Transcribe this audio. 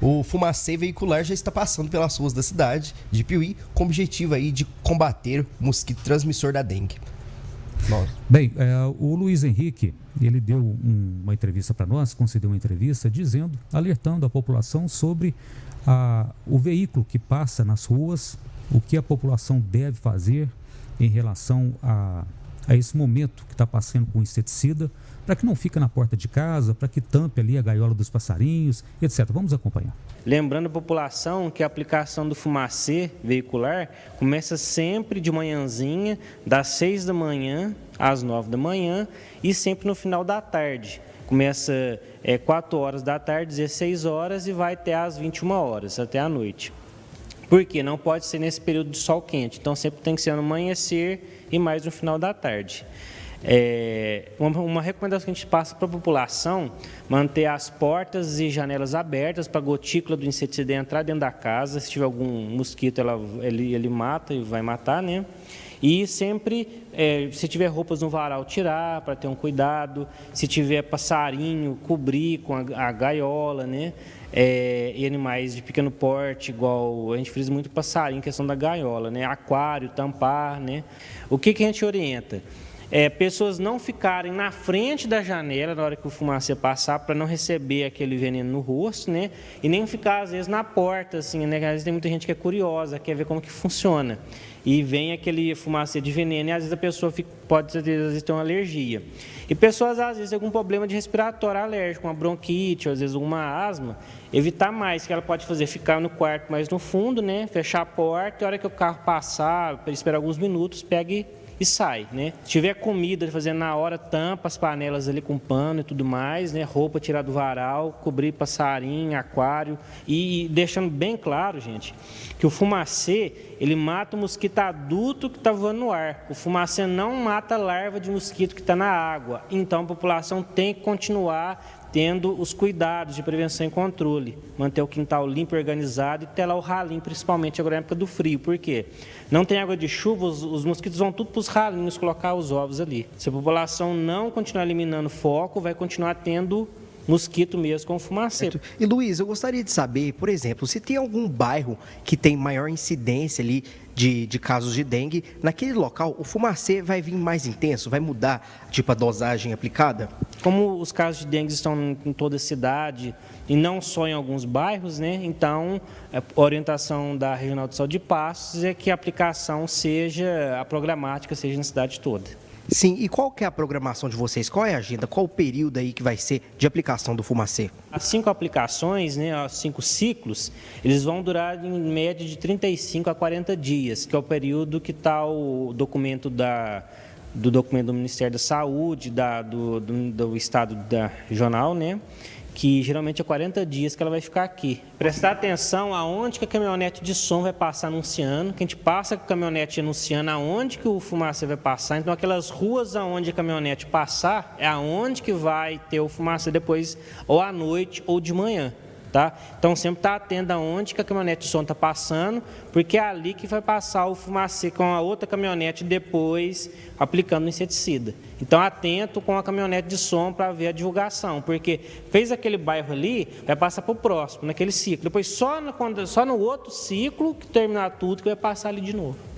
O fumacê veicular já está passando pelas ruas da cidade de Piuí com o objetivo aí de combater o mosquito transmissor da dengue. Nossa. Bem, é, o Luiz Henrique, ele deu um, uma entrevista para nós, concedeu uma entrevista dizendo, alertando a população sobre a, o veículo que passa nas ruas, o que a população deve fazer em relação a, a esse momento que está passando com inseticida, para que não fique na porta de casa, para que tampe ali a gaiola dos passarinhos, etc. Vamos acompanhar. Lembrando a população que a aplicação do fumacê veicular começa sempre de manhãzinha, das 6 da manhã às 9 da manhã e sempre no final da tarde. Começa é, 4 horas da tarde, 16 horas e vai até às 21 horas, até a noite. Por quê? Não pode ser nesse período de sol quente, então sempre tem que ser no amanhecer e mais no final da tarde. É, uma, uma, recomendação que a gente passa para a população, manter as portas e janelas abertas para a gotícula do inseticida entrar dentro da casa. Se tiver algum mosquito, ela, ele, ele mata e vai matar, né? E sempre, é, se tiver roupas no varal, tirar para ter um cuidado. Se tiver passarinho, cobrir com a, a gaiola, né? É, e animais de pequeno porte, igual a gente frisa muito passarinho, questão da gaiola, né? Aquário, tampar, né? O que, que a gente orienta? É, pessoas não ficarem na frente da janela na hora que o fumacê passar para não receber aquele veneno no rosto, né? E nem ficar às vezes na porta, assim, né? Às vezes tem muita gente que é curiosa, quer ver como que funciona. E vem aquele fumacê de veneno e às vezes a pessoa fica, pode às vezes ter uma alergia. E pessoas às vezes têm algum problema de respiratório alérgico, uma bronquite, ou às vezes uma asma, evitar mais, que ela pode fazer ficar no quarto mais no fundo, né? Fechar a porta, e a hora que o carro passar, esperar alguns minutos, pegue e sai, né? Se tiver comida, fazer na hora, tampa as panelas ali com pano e tudo mais, né? Roupa tirar do varal, cobrir passarinho, aquário e deixando bem claro, gente, que o fumacê, ele mata o mosquito adulto que está voando no ar. O fumacê não mata larva de mosquito que está na água. Então a população tem que continuar tendo os cuidados de prevenção e controle, manter o quintal limpo e organizado e lá o ralinho, principalmente agora na época do frio. Por quê? Não tem água de chuva, os, os mosquitos vão tudo para os ralinhos colocar os ovos ali. Se a população não continuar eliminando foco, vai continuar tendo mosquito mesmo com fumaceiro. E Luiz, eu gostaria de saber, por exemplo, se tem algum bairro que tem maior incidência ali de, de casos de dengue, naquele local o fumacê vai vir mais intenso, vai mudar tipo a dosagem aplicada? Como os casos de dengue estão em toda a cidade e não só em alguns bairros, né? Então, a orientação da Regional de Saúde de Passos é que a aplicação seja, a programática seja na cidade toda. Sim, e qual que é a programação de vocês? Qual é a agenda? Qual o período aí que vai ser de aplicação do Fumacê? As cinco aplicações, né, os cinco ciclos, eles vão durar em média de 35 a 40 dias, que é o período que está o documento da, do documento do Ministério da Saúde, da, do, do, do Estado da Regional, né? Que geralmente é 40 dias que ela vai ficar aqui. Prestar atenção aonde que a caminhonete de som vai passar anunciando, que a gente passa com a caminhonete anunciando aonde que o fumacê vai passar, então aquelas ruas aonde a caminhonete passar, é aonde que vai ter o fumacê depois, ou à noite ou de manhã. Tá? Então, sempre está atento aonde que a caminhonete de som está passando, porque é ali que vai passar o fumacê com a outra caminhonete depois aplicando o inseticida. Então, atento com a caminhonete de som para ver a divulgação, porque fez aquele bairro ali, vai passar para o próximo, naquele ciclo. Depois, só no, só no outro ciclo, que terminar tudo, que vai passar ali de novo.